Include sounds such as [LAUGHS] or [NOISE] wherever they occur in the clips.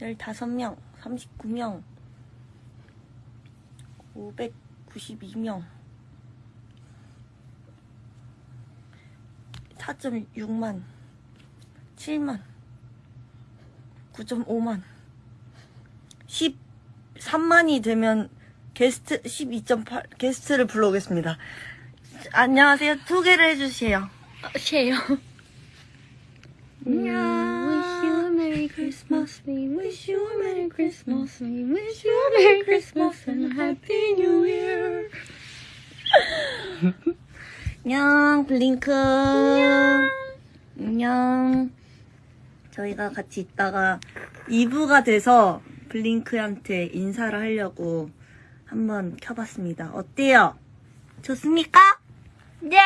15명, 39명, 592명, 4.6만, 7만, 9.5만, 13만이 되면 게스트 12.8 게스트를 불러오겠습니다. 안녕하세요. 소개를 해주세요. 쉐요. 안녕. Wish you a Merry Christmas. We wish you a Merry Christmas. We wish you a Merry Christmas and a Happy New Year. 안녕, 블링크. 안녕. 안녕. 저희가 같이 있다가 2부가 돼서 블링크한테 인사를 하려고 한번 켜봤습니다. 어때요? 좋습니까? 네.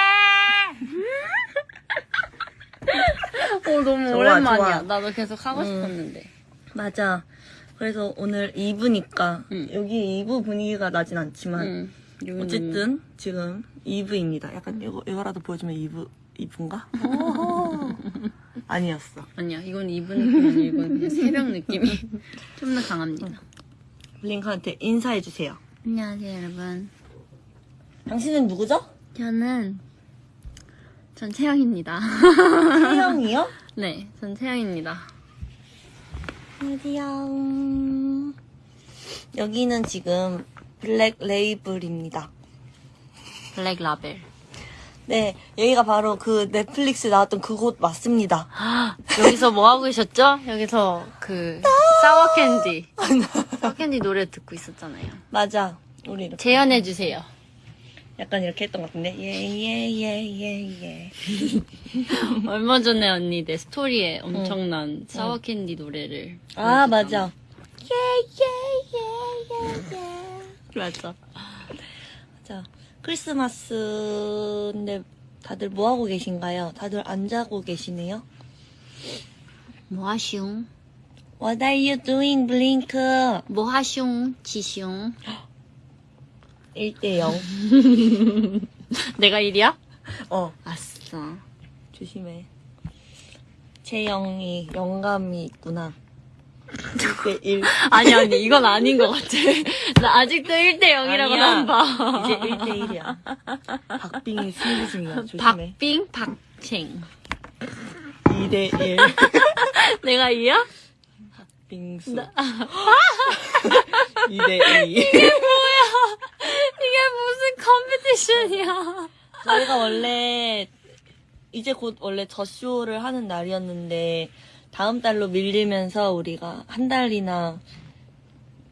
어 너무 좋아, 오랜만이야. 좋아. 나도 계속 하고 음. 싶었는데. 맞아. 그래서 오늘 2부니까 응. 여기 2부 분위기가 나진 않지만 응. 여기는 어쨌든 지금 2부입니다. 약간 이거, 이거라도 보여주면 2부, 2부인가? [LAUGHS] 아니었어. 아니야. 이건 이분 느낌 이건 그냥 새벽 느낌이 [LAUGHS] 좀 더 강합니다. 블링크한테 인사해 주세요. 안녕하세요 여러분. 당신은 누구죠? 저는 전 채영입니다. 채영이요? [LAUGHS] 네, 전 채영입니다. 안녕. 여기는 지금 블랙 레이블입니다. 블랙 라벨. 네, 여기가 바로 그 넷플릭스 나왔던 그곳 맞습니다. [GASPS] 여기서 뭐 하고 계셨죠? 여기서 그 Sour Candy. [LAUGHS] Sour Candy 노래 듣고 있었잖아요. 맞아. 우리 이렇게 재연해 주세요. 약간 이렇게 했던 것 같은데. 예, 예, 예, 예, 예. [LAUGHS] 얼마 전에 언니 내 스토리에 엄청난 Sour Candy 노래를 아. 맞아. 예, 예, 예, 예, 예. 맞아. 자, 크리스마스인데 다들 뭐 하고 계신가요? 다들 안 자고 계시네요. 뭐 하슝? What are you doing, 블링크? 뭐 하슝? 지슝? [GASPS] 1대 0. [LAUGHS] 내가 1이야? 어, 아싸. 조심해. 채영이 영감이 있구나. 1대 1. [LAUGHS] 아니 아니 이건 아닌 것 같아. [LAUGHS] 나 아직도 1대 0이라고 아니야. 안 봐. 이제 1대 1이야. 박빙이 승리 중이야. 조심해. 박빙 박챙. 2대 1. 내가 2야? 빙수. 2대 2. 컴피티션이야. 저희가 원래 이제 곧 원래 저 쇼를 하는 날이었는데 다음 달로 밀리면서 우리가 한 달이나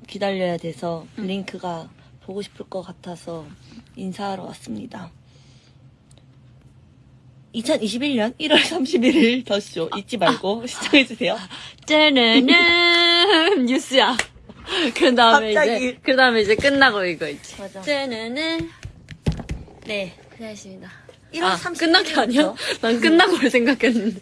기다려야 돼서 블링크가 보고 싶을 것 같아서 인사하러 왔습니다. 2021년 1월 31일 더쇼 잊지 말고 시청해주세요. 짜르는 뉴스야. 그 다음에 갑자기. 이제 그 다음에 이제 끝나고 이거 있지. 맞아. 짜르는 네. 고생하셨습니다. 1월 아, 31일 끝난 게 아니야? 난 [LAUGHS] 끝나고를 생각했는데.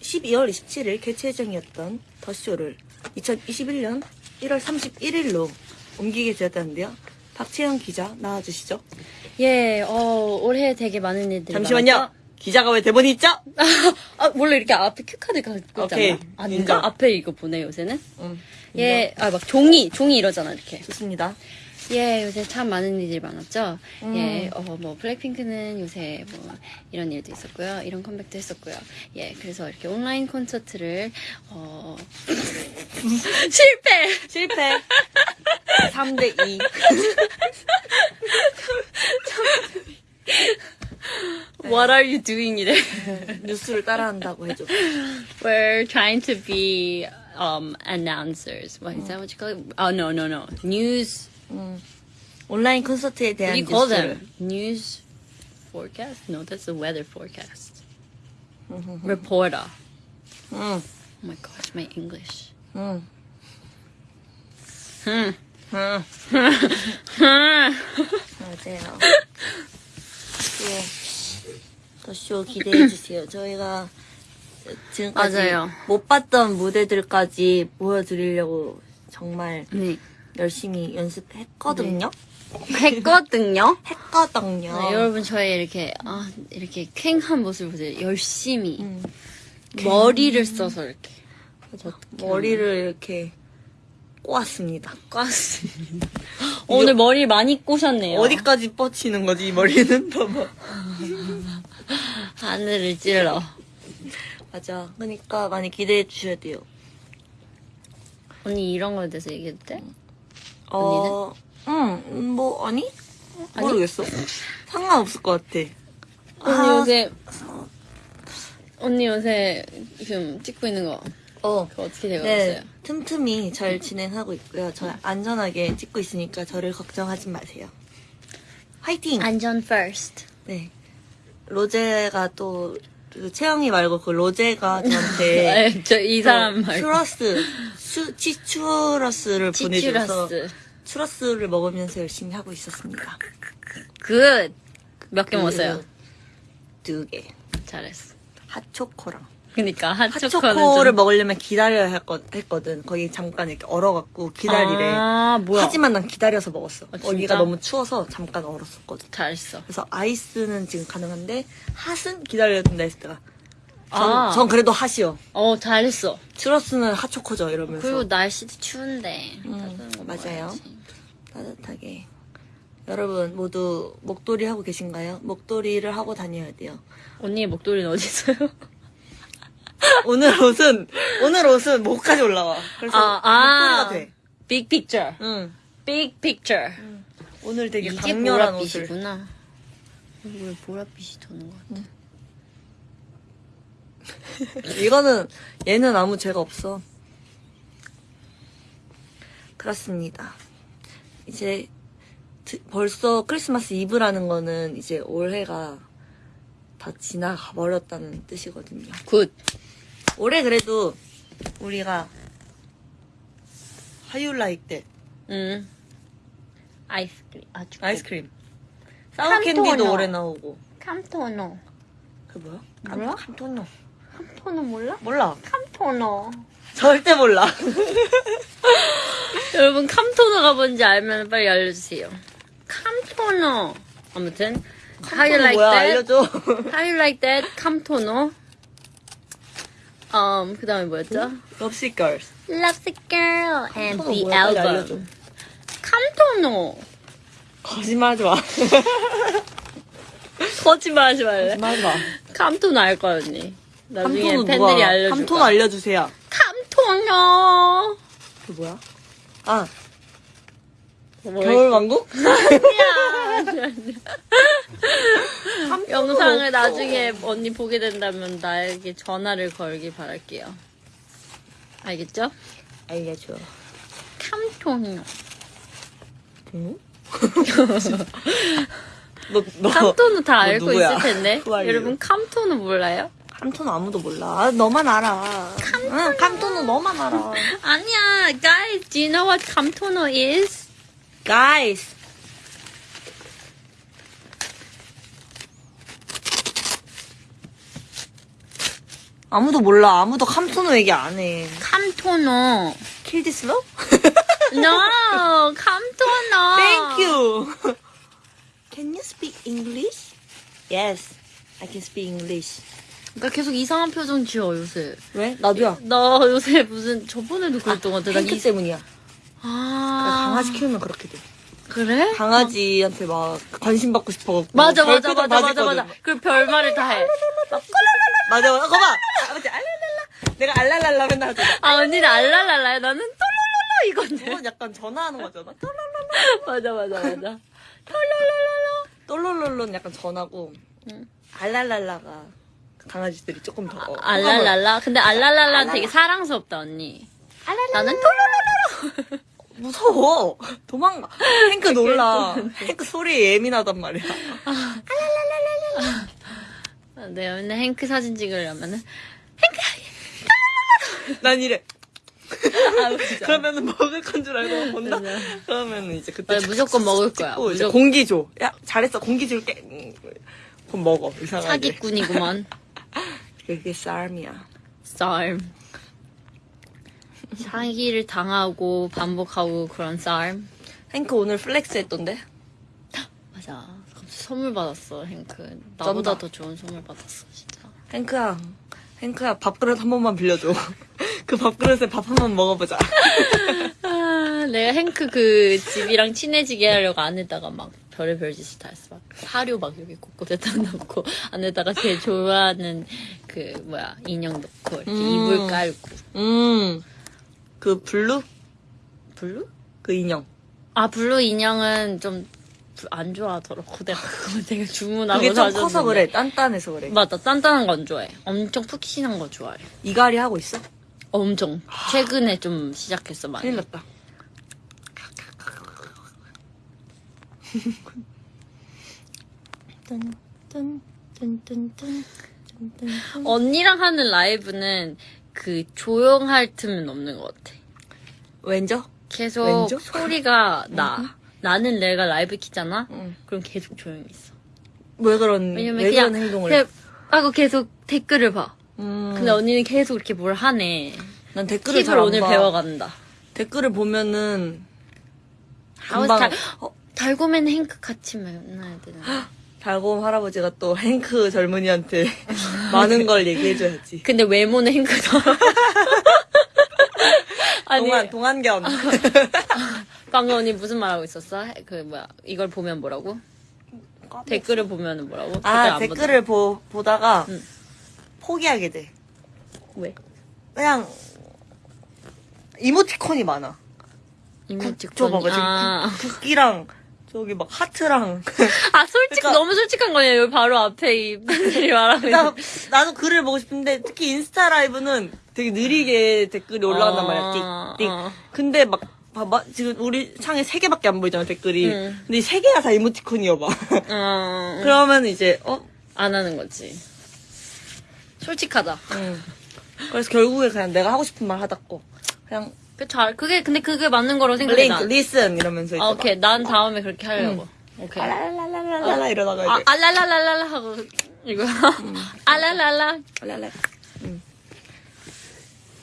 12월 27일 개최 예정이었던 더쇼를 2021년 1월 31일로 옮기게 되었다는데요. 박채영 기자 나와주시죠. 예, 어, 올해 되게 많은 일들이 잠시만요. 많았죠? 기자가 왜 대본이 있죠? [LAUGHS] 아, 원래 이렇게 앞에 cue card가 있잖아. 아닌가? 인정. 앞에 이거 보내, 요새는? 응. 예, 아, 막 종이, 종이 이러잖아, 이렇게. 좋습니다. 예, 요새 참 많은 일들이 많았죠. 음. 예, 어, 뭐, 블랙핑크는 요새 뭐, 이런 일도 있었고요. 이런 컴백도 했었고요. 예, 그래서 이렇게 온라인 콘서트를, 어, 실패! 실패. 3대 2. What are you doing? 이래. 뉴스를 따라한다고 해줘. We're trying to be, um, announcers. What is that what you call it? Oh, no, no, no. News, 음. 온라인 콘서트에 what do 대한 you call them? News forecast? No, that's the weather forecast. 음, Reporter. 응. Oh my gosh, my English. 응. Hmm. 응. Hmm. 맞아요. 예. 더쇼 기대해주세요. 저희가 지금까지 맞아요. 못 봤던 무대들까지 보여드리려고 정말 네. 열심히 연습했거든요. 했거든요. [LAUGHS] 했거든요. 네, 여러분 저의 이렇게 아 이렇게 쾌한 모습을 보세요. 열심히 음. 머리를 써서 이렇게 머리를 이렇게 꼬았습니다. 꽈습니다. [LAUGHS] 어, 오늘 머리 많이 꼬셨네요. 어디까지 뻗치는 거지, 이 머리는? [LAUGHS] 봐봐. 하늘을 찔러. 맞아. 그러니까 많이 기대해 주셔야 돼요. 언니 이런 거에 대해서 얘기해도 돼? 어, 응, 뭐, 아니? 모르겠어. 상관없을 것 같아. 언니 아. 요새 언니 요새 지금 찍고 있는 거 어. 그거 어떻게 되고 네, 있어요? 틈틈이 잘 진행하고 있고요. 저 안전하게 찍고 있으니까 저를 걱정하지 마세요. 화이팅! 안전 first. 네. 로제가 또, 그 채영이 말고 그 로제가 저한테 [LAUGHS] 네, 저이 사람 말고 추러스, 수, 치추러스를 보내줘서 치추러스. 추러스를 먹으면서 열심히 하고 있었습니다. Good. 몇 개 먹었어요? 두 개. 잘했어. 핫초코랑. 그러니까 핫초코는 핫초코를 좀... 먹으려면 기다려야 했거, 했거든. 거기 잠깐 이렇게 얼어갖고 기다리래. 아 뭐야? 하지만 난 기다려서 먹었어. 아? 거기가 너무 추워서 잠깐 얼었었거든. 잘했어. 그래서 아이스는 지금 가능한데 핫은 기다려야 된다 했을 때가 전, 아. 전 그래도 hot이요. 어 잘했어. 추러스는 핫초코죠 이러면서 그리고 날씨도 추운데 음, 맞아요. 따뜻하게. 여러분 모두 목도리 하고 계신가요? 목도리를 하고 다녀야 돼요. 언니의 목도리는 어디 있어요? [LAUGHS] 오늘 옷은 오늘 옷은 목까지 올라와. 그래서 아, 아. 목도리가 돼. Big picture. 응. Big picture. 오늘 되게 이게 강렬한 옷을. 보랏빛이구나. 왜 보랏빛이 도는 것 같아? [LAUGHS] 이거는 얘는 아무 죄가 없어. 그렇습니다. 이제 드- 벌써 크리스마스 이브라는 거는 이제 올해가 다 지나가 버렸다는 뜻이거든요. Good. 올해 그래도 우리가 like that? 음. 아이스크림 아주 good. 아이스크림. Sour Candy도. 올해 나오고. Camtono. 그 뭐야? 몰라? Camtono. Camtono 몰라? 몰라. Camtono. 절대 몰라. [LAUGHS] 여러분 캄토노가 뭔지 알면 빨리 알려주세요. 캄토노. 아무튼 How you like 뭐야? that? 알려줘. How you like that? 캄토노. 음, 그 다음에 뭐였죠? 럽시 걸스. Love the girl and the 뭐야? 빨리 알려줘. album. 캄토노. 거짓말하지 마. [LAUGHS] 거짓말 하지 말래. 거짓말하지 마. 캄토노 알 거야, 언니. 나중에 팬들이 누가? 알려줄 캄토노 거야. 알려주세요. 캄토노. 그 뭐야? 아뭐 겨울왕국? [LAUGHS] 아니야. [LAUGHS] 영상을 없어. 나중에 언니 보게 된다면 나에게 전화를 걸길 바랄게요. 알겠죠? 알려줘. 캄토노. 응? [LAUGHS] 너, 너 camtono 다너 알고? 있을 텐데. 여러분 camtono 몰라요? Camtono 아무도 몰라. 아, 너만 알아. 응, camtono 너만 알아. 아니야, guys. Do you know what camtono is? Guys. 아무도 몰라. 아무도 camtono 얘기 안 해. Camtono. Kill this love? No, 캄토노. Thank you. Can you speak English? Yes, I can speak English. 그러니까 계속 이상한 표정 지어 요새. 왜? 나도야. 너 요새 무슨 저번에도 그랬던 것 같아. 나 이- 때문이야. 아 강아지 키우면 그렇게 돼. 그래? 강아지한테 막 관심 받고 싶어갖고. 맞아 맞아 맞아 맞아. 맞아. 그리고 별말을 다 해. 맞아, 맞아. 거봐. 아버지 알랄랄라. 내가 알랄랄라 맨날 하잖아. 아 언니는 알랄랄라야. 나는 똘랄랄라 이건데. 그건 약간 전화하는 거잖아. 맞아 맞아 맞아. 똘롤롤로는 약간 전화고. 응. 알랄랄라가 강아지들이 조금 더. 어, 알랄랄라. 근데 알랄랄라. 되게 사랑스럽다 언니. 알랄랄라. 나는 똘랄랄라. 무서워. 도망가. 행크 놀라. 행크 소리에 예민하단 말이야. 네 맨날 행크 사진 찍으려면은 난 이래. 아. 그러면은 먹을 건 줄 알고 본다? 맞아. 그러면은 이제 그때 맞아, 무조건 먹을 거야. 찍고 이제 무조건. 공기 줘. 야, 잘했어. 공기 줄게. 음, 그럼 먹어. 이상하게. 사기꾼이구만. 그게 쌀이야. 쌀. 사기를 당하고 반복하고 그런 쌀. 행크 오늘 flex 했던데? 맞아. 선물 받았어, 행크. 나보다 쩐다. 더 좋은 선물 받았어, 진짜. 행크야. 행크야 밥그릇 한 번만 빌려줘. [LAUGHS] 그 밥그릇에 밥 한 번 먹어보자. [LAUGHS] 아, 내가 행크 그 집이랑 친해지게 하려고 안에다가 막 별의 별 짓을 다 했어. 막 사료 막 여기 곳곳에 다 넣고 안에다가 제일 좋아하는 그 뭐야 인형 넣고 이렇게 음. 이불 깔고 음. 그 블루? 블루? 그 인형. 아 블루 인형은 좀 안 좋아하더라고. [LAUGHS] 내가 그거 되게 주문하고 그게 좀 사줬는데. 커서 그래. 단단해서 그래. 맞아 단단한 거 안 좋아해. 엄청 푹신한 거 좋아해. 이갈이 하고 있어? 엄청 최근에 좀 시작했어 많이. 큰일 났다. 언니랑 하는 라이브는 그 조용할 틈은 없는 것 같아. 왠죠? 계속 왼쪽? 소리가 [LAUGHS] 나. 나는 내가 라이브 키잖아? 응. 그럼 계속 조용히 있어. 왜 그런, 왜냐면 왜 그냥, 그런 행동을. 그냥 하고 계속 댓글을 봐. 음, 근데 언니는 계속 이렇게 뭘 하네. 난 댓글을 잘안 오늘 봐. 배워간다. 댓글을 보면은 금방 달, 어, 달고맨 행크 같이 만나야 되나? 달곰 할아버지가 또 행크 젊은이한테 [LAUGHS] 많은 걸 얘기해줘야지. 근데 외모는 행크다. [LAUGHS] 아니, 동안 동안견. [LAUGHS] 방금 언니 무슨 말 하고 있었어? 그 뭐야 이걸 보면 뭐라고? 댓글을 보면은 뭐라고? 아안 댓글을 보, 보다가 응. 포기하게 돼. 왜? 그냥 이모티콘이 많아. 이모티콘. 저 봐봐 지금 아, 국- 국기랑 저기 막 하트랑. 아 솔직 그러니까- 너무 솔직한 거냐 여기 바로 앞에 이 팬들이 [LAUGHS] 말하고 나. 나도 글을 보고 싶은데 특히 인스타 라이브는 되게 느리게 댓글이 올라간단 말이야. 어, 띡, 띡. 어. 근데 막 봐봐 지금 우리 창에 세 개밖에 안 보이잖아 댓글이. 응. 근데 이세 개가 다 이모티콘이어봐. 어, 그러면 이제 어? 안 하는 거지. 솔직하다. 응. 그래서 결국에 그냥 내가 하고 싶은 말 하다고 그냥 그 잘, 그게 근데 그게 맞는 거라고 생각해. 링크 난. 리슨 이러면서 이제 아, 오케이. 난 다음에 그렇게 하려고. 막 오케이. 라라라라라라 이러다가 아, 이제 알랄랄랄랄라 하고 이거. 알랄랄라. 라라. 응.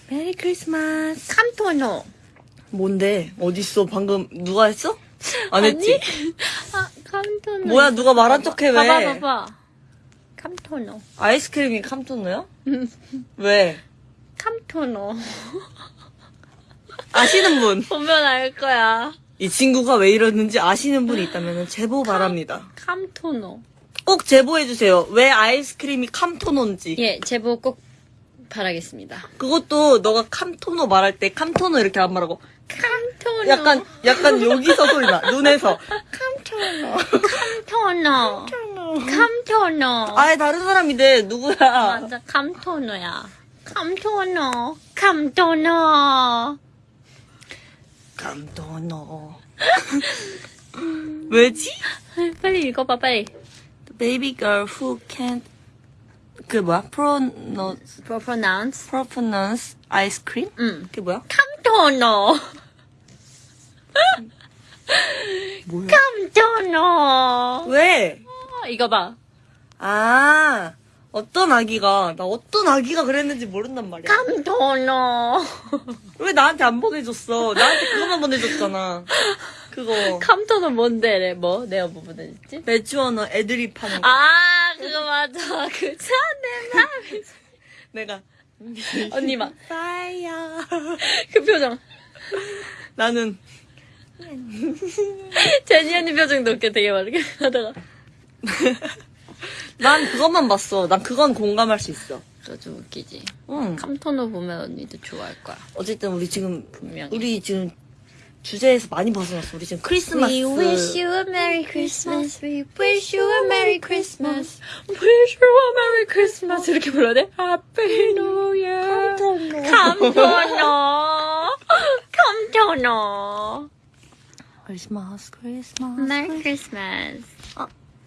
메리 크리스마스. 칸토노. 뭔데? 어딨어? 방금 누가 했어? 안 했지? [LAUGHS] 아, 칸토노. 뭐야 누가 말한 척해 왜? 봐봐, 봐봐. 칸토노. 아이스크림이 캄토노야? 왜? 칸토노. 아시는 분. 보면 알 거야. 이 친구가 왜 이러는지 아시는 분이 있다면 제보 바랍니다. 칸토노. 꼭 제보해주세요. 왜 아이스크림이 캄토노인지. 예, 제보 꼭 바라겠습니다. 그것도 너가 캄토노 말할 때 캄토노 이렇게 안 말하고 칸토노. 약간 약간 여기서 소리 나 눈에서 칸토노. 칸토노. 아예 다른 사람인데 누구야? 맞아, 캄토노야. 캄토노. 캄토노. 캄토노 왜지? 빨리 읽어봐, 빨리. Baby girl who can't 그 뭐야? pronounce pronounce. pronounce ice cream? 응. 그게 뭐야? 캄토노. 뭐야? 캄토노. 왜? 이거 봐. 아 어떤 아기가 나 어떤 아기가 그랬는지 모른단 말이야. 캄토노. [LAUGHS] 왜 나한테 안 보내줬어? 나한테 그거만 보내줬잖아. 그거 캄토노 뭔데, 뭐? 내가 뭐 보내줬지? 매주어너 애들이 파는 거. 아, 그거 맞아. [LAUGHS] 그 차내 맘. [LAUGHS] 내가 언니 막. 파이어. 그 표정. 나는 제니 언니 표정도 웃겨 되게 막 이렇게 하다가. 난 그것만 봤어. 난 그건 공감할 수 있어. 그거 좀 웃기지. 응. 캄토노 보면 언니도 좋아할 거야. 어쨌든 우리 지금 분명히. 우리 지금 주제에서 많이 벗어났어. 우리 지금 크리스마스. We wish you a Merry Christmas. We wish you a Merry Christmas. Wish you a Merry Christmas. 이렇게 불러야 돼? Happy New Year. 캄토노. 캄토노. 크리스마스 크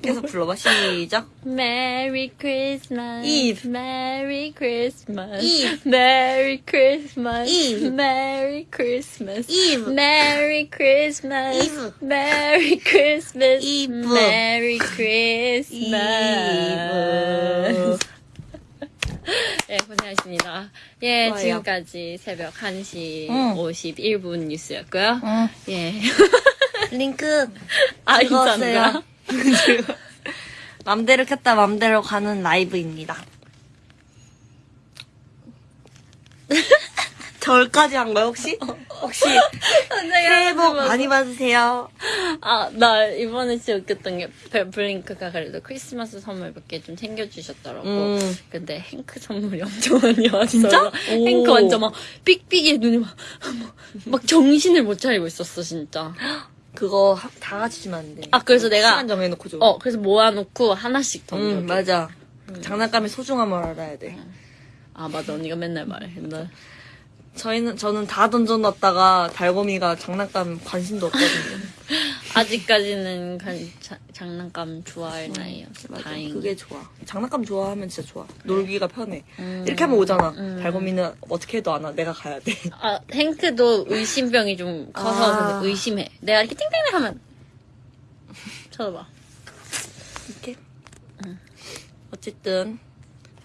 메리 크리스마스. 계속 불러봐. 시작. Christmas. Eve. Merry Christmas. Eve. Merry Christmas. Eve. Merry Christmas. Eve. Merry Christmas. Eve. Merry Christmas. Eve. Merry Christmas. Eve. 예, 고생하셨습니다. 예, 좋아요. 지금까지 새벽 1시 응. 51분 뉴스였고요. 응. 예. 링크. 아, 즐거웠어요. 인사인가? [LAUGHS] 맘대로 켰다 맘대로 가는 라이브입니다. [LAUGHS] 절까지 한 거야 혹시? 혹시 새해 복 많이 받으세요. 아, 나 이번에 진짜 웃겼던 게 벨- 블링크가 그래도 크리스마스 선물 몇 개 좀 챙겨주셨더라고. 음. 근데 행크 선물이 엄청 많이 왔어요. 진짜? 오. 행크 완전 막 삑삑이에 눈이 막, 막, 막 정신을 못 차리고 있었어, 진짜. [GASPS] 그거 하- 다 같이 주면 안 돼. 아, 그래서 내가- 시간 정해놓고 줘. 어, 그래서 모아놓고 하나씩 던져. 응 맞아. 장난감의 소중함을 알아야 돼. 아, 맞아. 언니가 맨날 말해. 나 저희는 저는 다 던져놨다가 달고미가 장난감 관심도 없거든요. [LAUGHS] 아직까지는 간- 자- 장난감 좋아할 나이였어. 맞아. 다행히. 그게 좋아. 장난감 좋아하면 진짜 좋아. 놀기가 편해. 음. 이렇게 하면 오잖아. 음. 달고미는 어떻게 해도 안 와. 내가 가야 돼. 아, 행크도 의심병이 좀 커서 아. 의심해. 내가 이렇게 띵띵띵 하면 쳐다봐. 이렇게. 어쨌든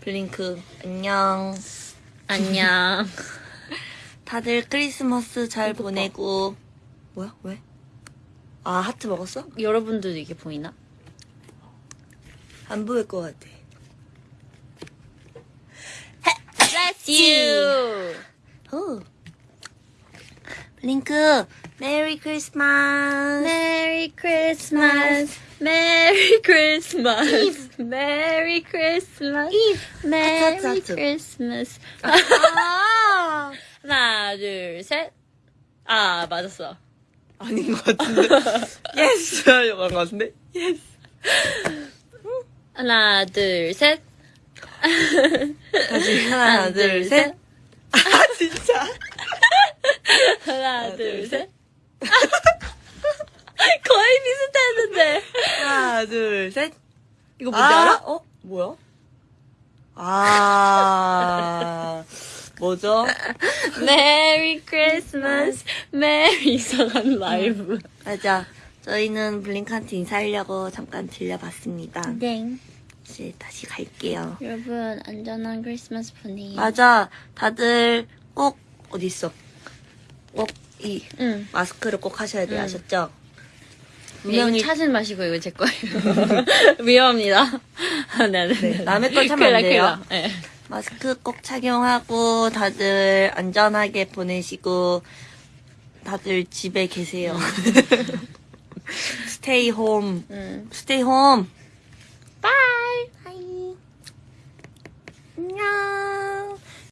블링크 안녕. 안녕. [LAUGHS] 다들 크리스마스 잘. 보내고. 뭐야? 왜? 아 하트 먹었어? 여러분들도 이게 보이나? 안 보일 것 같아. Bless you. 오. 블링크 Merry Christmas. Christmas. Eve. Merry 하트, 하트, 하트. Christmas. 아 하나, 둘, 셋. 아, 맞았어. 아닌 것 같은데. [LAUGHS] Yes 하려고 한 것 같은데. Yes. 하나, 둘, 셋. 다시 하나, 둘, 셋. 아 진짜. 하나, 둘, 둘, 셋. [LAUGHS] 거의 비슷했는데. 하나, 둘, 셋. 이거 뭔지 알아? 어? 뭐야? 아, 뭐죠? [LAUGHS] Merry Christmas. Merry 이상한 라이브. 맞아. 저희는 블링크한테 인사하려고 잠깐 들려봤습니다. 네. 이제 다시 갈게요. 여러분, 안전한 크리스마스 보내요. 맞아. 다들 꼭, 어딨어? 꼭이 응. 마스크를 꼭 하셔야 돼요. 응. 아셨죠? 분명히 차진 마시고 이거 제 거예요. [LAUGHS] 위험합니다. [LAUGHS] 네, 네, 네, 네. 남의 걸 차면 안 돼요. 네. 마스크 꼭 착용하고 다들 안전하게 보내시고 다들 집에 계세요. 스테이 홈. 응. 스테이 홈. 바이. 안녕.